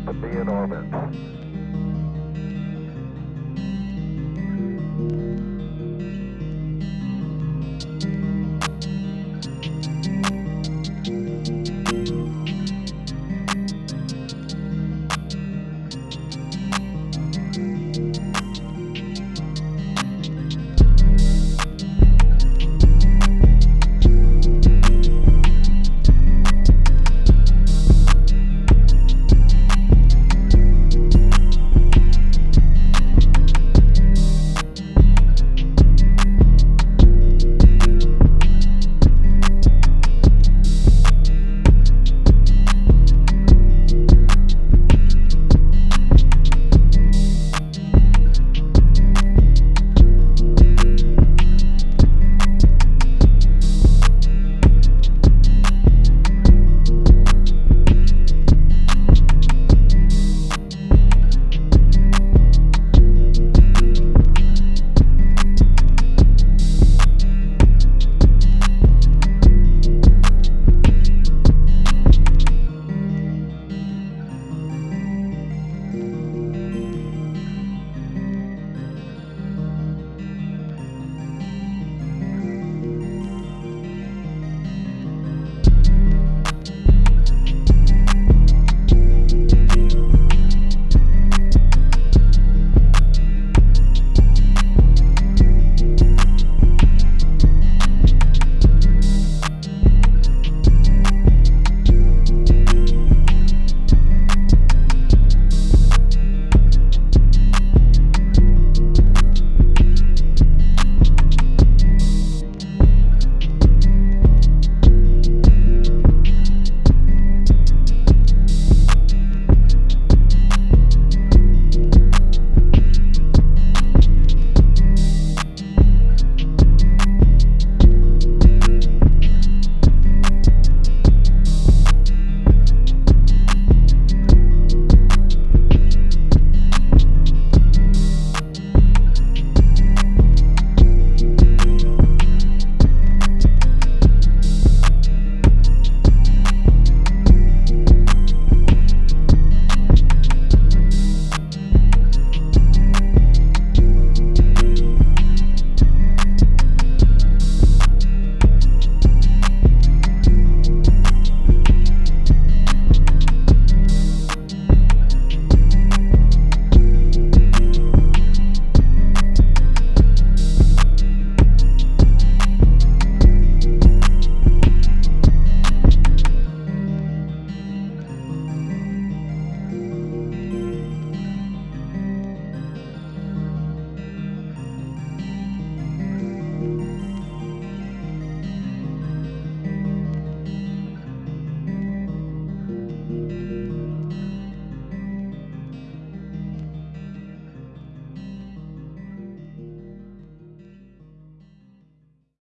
to be in orbit.